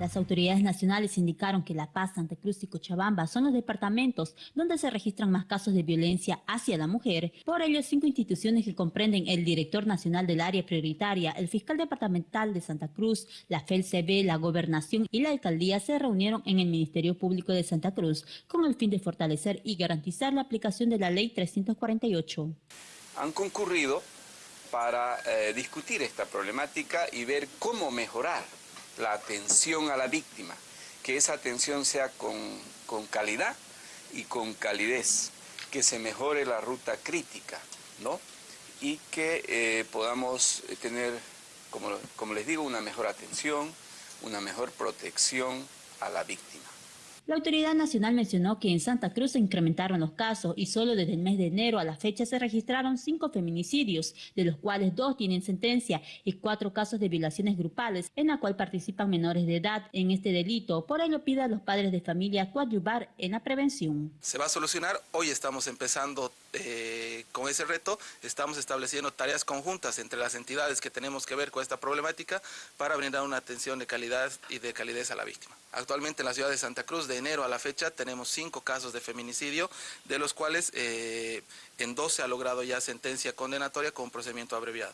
Las autoridades nacionales indicaron que La Paz, Santa Cruz y Cochabamba son los departamentos donde se registran más casos de violencia hacia la mujer. Por ello, cinco instituciones que comprenden el director nacional del área prioritaria, el fiscal departamental de Santa Cruz, la FELCB, la gobernación y la alcaldía se reunieron en el Ministerio Público de Santa Cruz con el fin de fortalecer y garantizar la aplicación de la Ley 348. Han concurrido para eh, discutir esta problemática y ver cómo mejorar la atención a la víctima, que esa atención sea con, con calidad y con calidez, que se mejore la ruta crítica, ¿no? Y que eh, podamos tener, como, como les digo, una mejor atención, una mejor protección a la víctima. La Autoridad Nacional mencionó que en Santa Cruz se incrementaron los casos y solo desde el mes de enero a la fecha se registraron cinco feminicidios, de los cuales dos tienen sentencia y cuatro casos de violaciones grupales, en la cual participan menores de edad en este delito. Por ello pide a los padres de familia coadyuvar en la prevención. Se va a solucionar, hoy estamos empezando eh, con ese reto, estamos estableciendo tareas conjuntas entre las entidades que tenemos que ver con esta problemática para brindar una atención de calidad y de calidez a la víctima. Actualmente en la ciudad de Santa Cruz, de enero a la fecha, tenemos cinco casos de feminicidio, de los cuales eh, en dos se ha logrado ya sentencia condenatoria con procedimiento abreviado.